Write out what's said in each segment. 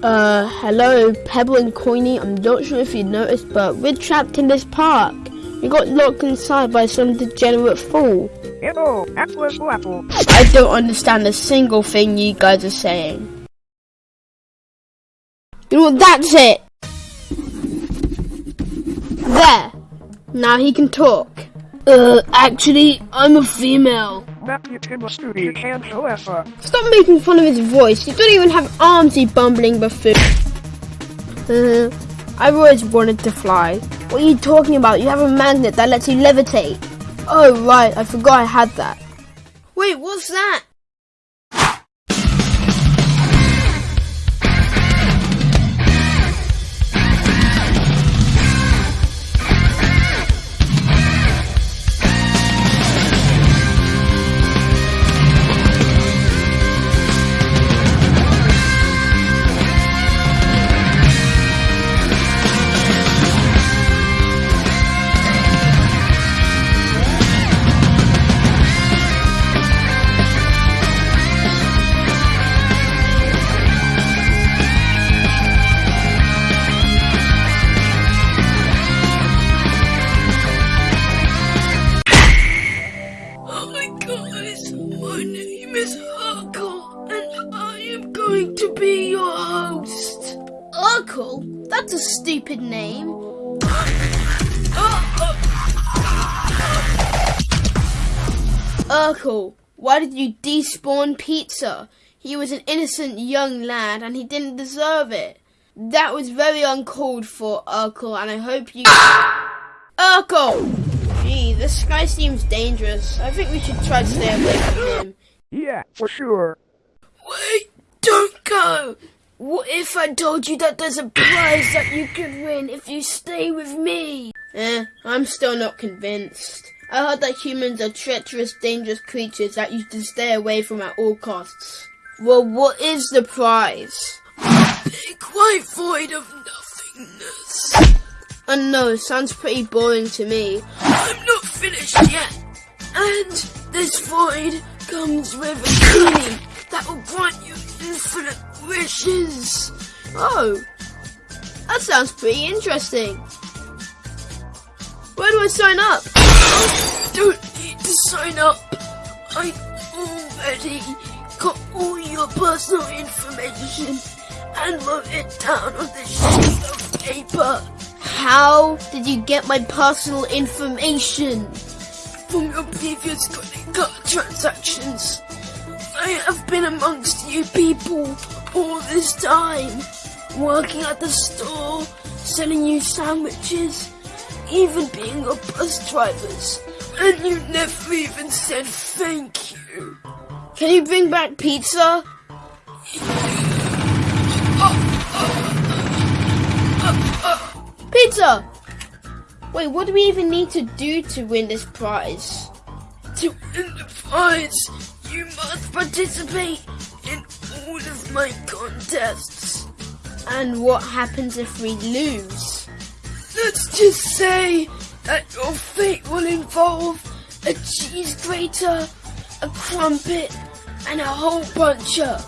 Uh, hello, Pebble and Coiny. I'm not sure if you noticed, but we're trapped in this park. We got locked inside by some degenerate fool. Hello, apple apple apple. I don't understand a single thing you guys are saying. You know what, that's it! There! Now he can talk. Uh, actually, I'm a female. Stop making fun of his voice. You don't even have arms, you bumbling buffoon. Uh, I've always wanted to fly. What are you talking about? You have a magnet that lets you levitate. Oh, right. I forgot I had that. Wait, what's that? That's a stupid name. Urkel, why did you despawn Pizza? He was an innocent young lad and he didn't deserve it. That was very uncalled for, Urkel, and I hope you. Urkel! Gee, this guy seems dangerous. I think we should try to stay away from him. Yeah, for sure. Wait, don't go. What if I told you that there's a prize that you could win if you stay with me? Eh, I'm still not convinced. I heard that humans are treacherous, dangerous creatures that you should stay away from at all costs. Well, what is the prize? Big white void of nothingness. I know, sounds pretty boring to me. I'm not finished yet. And this void comes with a key that will grant you infinite wishes. Oh, that sounds pretty interesting. Where do I sign up? Don't need to sign up. I already got all your personal information and wrote it down on this sheet of paper How did you get my personal information? from your previous credit card transactions. I have been amongst you people all this time, working at the store, selling you sandwiches, even being your bus drivers, and you never even said thank you. Can you bring back pizza? Pizza! Wait, what do we even need to do to win this prize? To win the prize, you must participate in all of my contests. And what happens if we lose? Let's just say that your fate will involve a cheese grater, a crumpet, and a whole bunch of.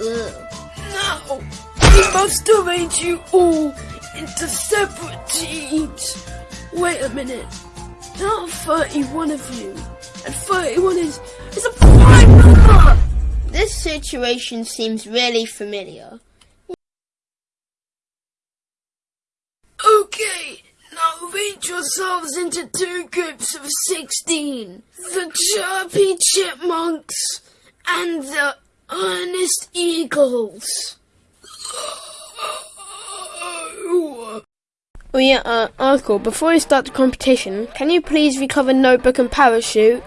Ugh. Now, we must arrange you all into separate teams. Wait a minute. There are 31 of you, and 31 is, is a prime number! This situation seems really familiar. Okay, now arrange yourselves into two groups of 16. The Chirpy Chipmunks and the Earnest Eagles. Oh yeah, uh, Uncle, before we start the competition, can you please recover notebook and parachute?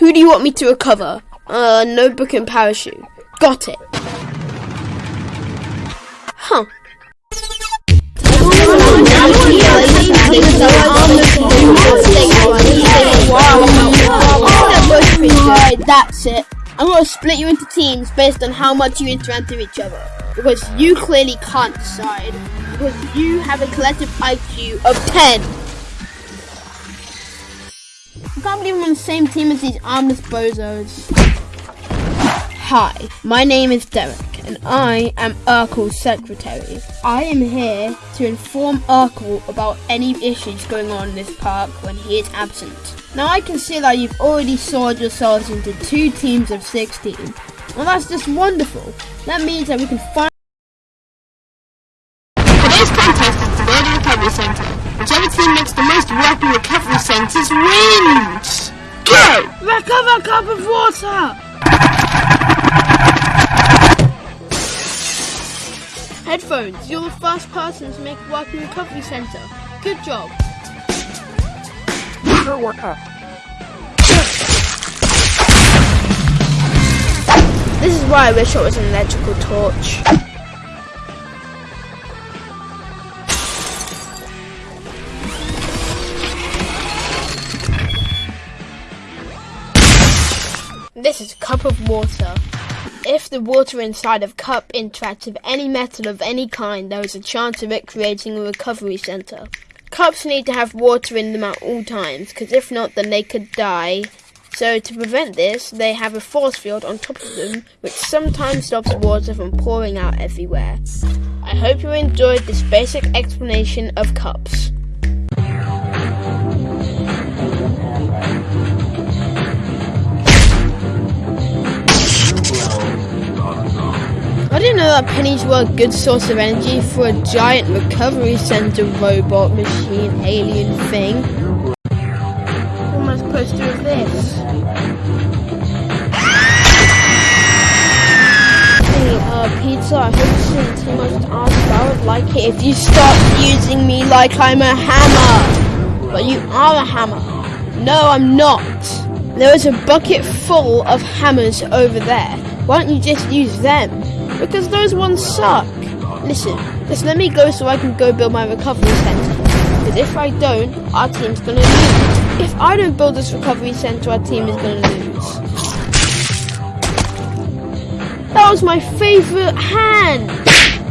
Who do you want me to recover? Uh, notebook and parachute. Got it. Huh. That's it. I'm gonna split you into teams based on how much you interact with each other. Because you clearly can't decide. Because you have a collective IQ of 10. I can't believe I'm on the same team as these armless bozos. Hi, my name is Derek, and I am Urkel's secretary. I am here to inform Urkel about any issues going on in this park when he is absent. Now I can see that you've already sorted yourselves into two teams of 16. Well that's just wonderful. That means that we can find Recover cup of water! Headphones, you're the first person to make a working recovery center. Good job. Sure work up. This is why I wish it was an electrical torch. This is a cup of water. If the water inside of cup interacts with any metal of any kind, there is a chance of it creating a recovery center. Cups need to have water in them at all times, because if not, then they could die. So to prevent this, they have a force field on top of them, which sometimes stops water from pouring out everywhere. I hope you enjoyed this basic explanation of cups. I didn't know that pennies were a good source of energy for a giant recovery center robot machine alien thing. What am I supposed to do with this? Hey, uh, pizza, I hope this isn't too much to ask, but I would like it if you stop using me like I'm a hammer. But you are a hammer. No, I'm not. There is a bucket full of hammers over there. Why don't you just use them? Because those ones suck. Listen, just let me go so I can go build my recovery center. Because if I don't, our team's gonna lose. If I don't build this recovery center, our team is gonna lose. That was my favorite hand!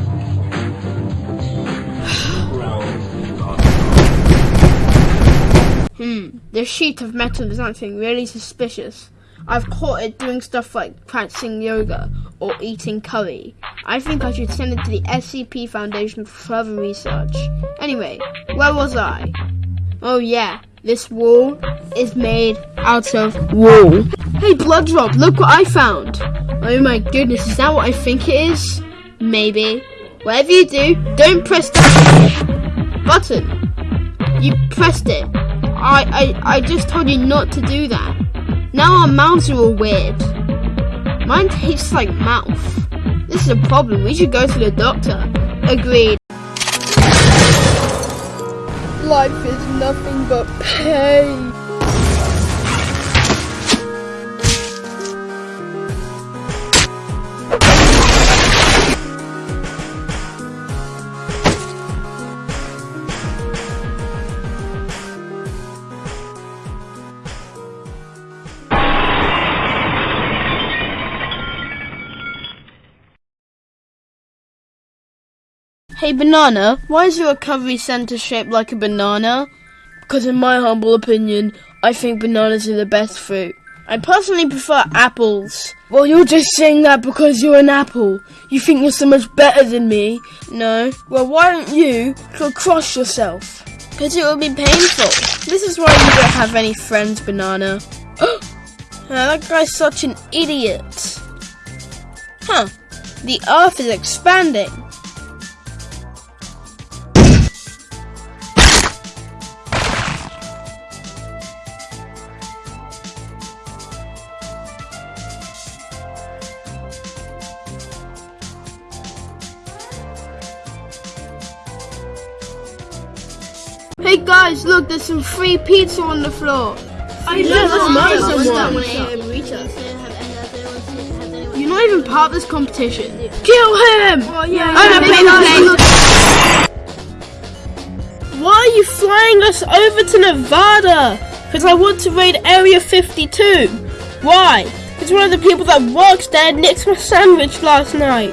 Hmm, this sheet of metal is acting really suspicious. I've caught it doing stuff like practicing yoga or eating curry. I think I should send it to the SCP Foundation for further research. Anyway, where was I? Oh yeah, this wall is made out of wool. Hey Blood Drop, look what I found! Oh my goodness, is that what I think it is? Maybe. Whatever you do, don't press that button. You pressed it. I, I, I just told you not to do that. Now our mouths are all weird. Mine tastes like mouth. This is a problem. We should go to the doctor. Agreed. Life is nothing but pain. Hey Banana, why is your recovery center shaped like a banana? Because in my humble opinion, I think bananas are the best fruit. I personally prefer apples. Well, you're just saying that because you're an apple. You think you're so much better than me. No. Well, why don't you go crush yourself? Because it will be painful. This is why you don't have any friends, Banana. that guy's such an idiot. Huh. The earth is expanding. There's some free pizza on the floor. I murder. You're not even part of this competition. Kill him! Oh, yeah, Why are you flying us over to Nevada? Because I want to raid Area 52. Why? It's one of the people that works there nicked my sandwich last night.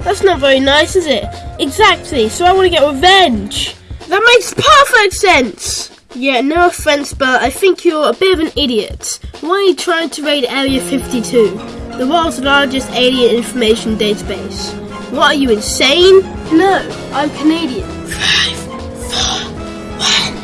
That's not very nice, is it? Exactly, so I want to get revenge. That makes perfect sense! Yeah, no offense, but I think you're a bit of an idiot. Why are you trying to raid Area 52? The world's largest alien information database. What are you, insane? No, I'm Canadian. Five, four, one.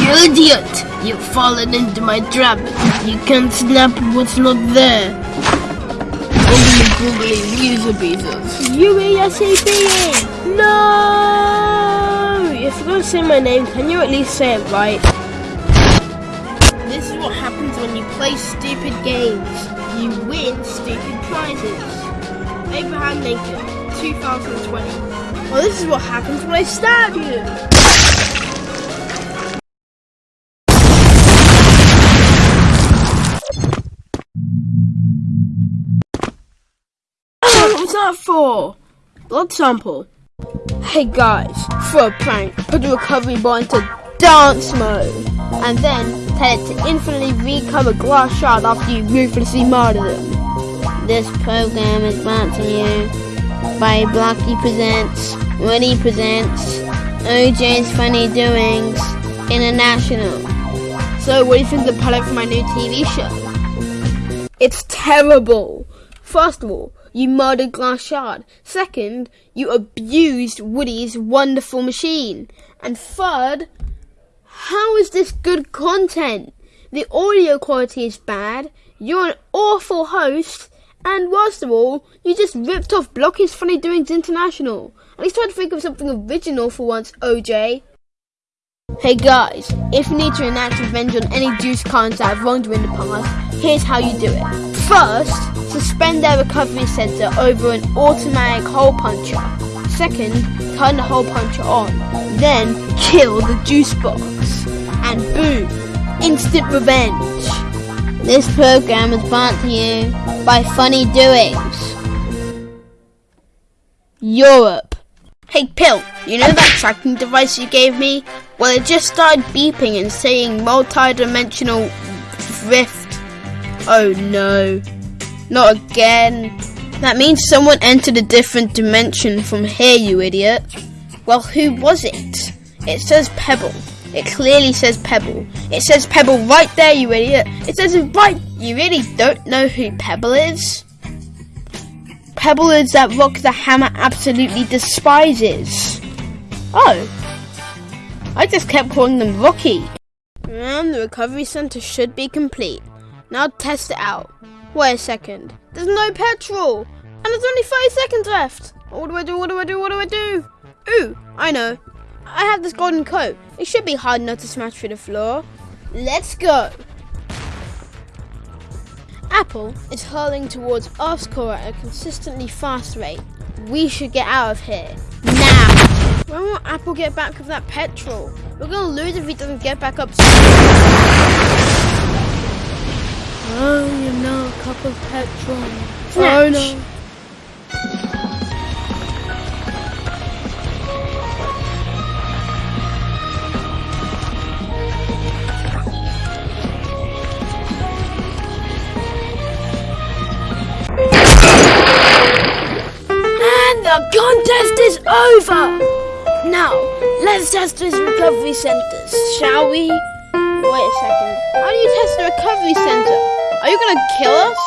You idiot! You've fallen into my trap. You can't snap what's not there. Googly googly beezers. U-A-S-A-B! No! If you're gonna say my name, can you at least say it right? This is what happens when you play stupid games. You win stupid prizes. Abraham Lincoln, 2020. Well, this is what happens when I stab you. That for? Blood sample. Hey guys, for a prank, put the recovery bar into dance mode, and then tell it to infinitely recover glass shard after you ruthlessly murder them. This program is brought to you by Blocky Presents, Woody Presents, OJ's Funny Doings, International. So, what do you think of the pilot for my new TV show? It's terrible. First of all, you murdered Glass Shard. Second, you abused Woody's wonderful machine. And third, how is this good content? The audio quality is bad, you're an awful host, and worst of all, you just ripped off Blocky's Funny Doings International. At least try to think of something original for once, OJ. Hey guys, if you need to enact revenge on any juice cons that have wronged you in the past, here's how you do it. First, suspend their recovery center over an automatic hole puncher. Second, turn the hole puncher on. Then, kill the juice box. And boom, instant revenge. This program is brought to you by Funny Doings. Europe. Hey Pill, you know that tracking device you gave me? Well, it just started beeping and saying multi-dimensional rift. Oh no. Not again. That means someone entered a different dimension from here, you idiot. Well, who was it? It says Pebble. It clearly says Pebble. It says Pebble right there, you idiot. It says it right. You really don't know who Pebble is? Pebble is that rock the hammer absolutely despises. Oh. I just kept calling them Rocky. And the recovery center should be complete. Now test it out. Wait a second. There's no petrol! And there's only 5 seconds left! What do I do? What do I do? What do I do? Ooh, I know. I have this golden coat. It should be hard enough to smash through the floor. Let's go! Apple is hurling towards Earth's core at a consistently fast rate. We should get out of here. Now! When will Apple get back with that petrol? We're gonna lose if he doesn't get back up soon. Oh, you know, a cup of petrol. Oh no. And the contest is over! Now, let's test these recovery centers, shall we? Wait a second. How do you test the recovery center? Are you gonna kill us?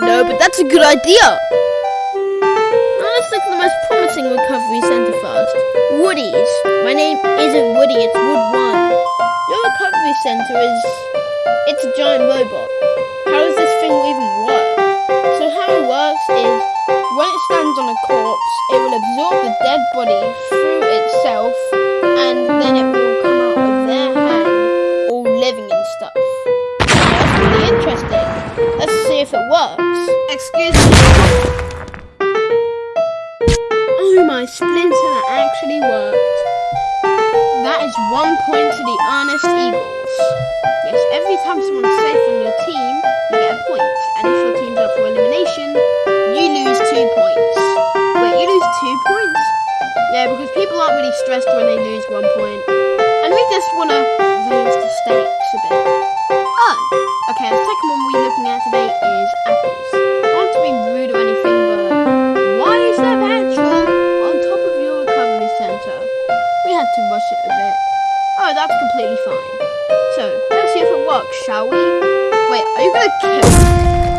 No, but that's a good idea. Now let's look at the most promising recovery center first. Woody's. My name isn't Woody, it's Wood One. Your recovery center is it's a giant robot. How does this thing even work? So how it works is when it stands on a corpse, it will absorb the dead body through itself one point to the Ernest Eagles. Yes, every time someone's safe on your team, you get a point. And if your team's up for elimination, you lose two points. Wait, you lose two points? Yeah, because people aren't really stressed when they lose one point. And we just want to raise the stakes a bit. Oh, okay, the second one we're looking at today is apples. Not to be rude or anything, but why is there petrol on top of your recovery center? We had to rush it a bit. Oh, that's completely fine. So, let's see if it works, shall we? Wait, are you gonna kill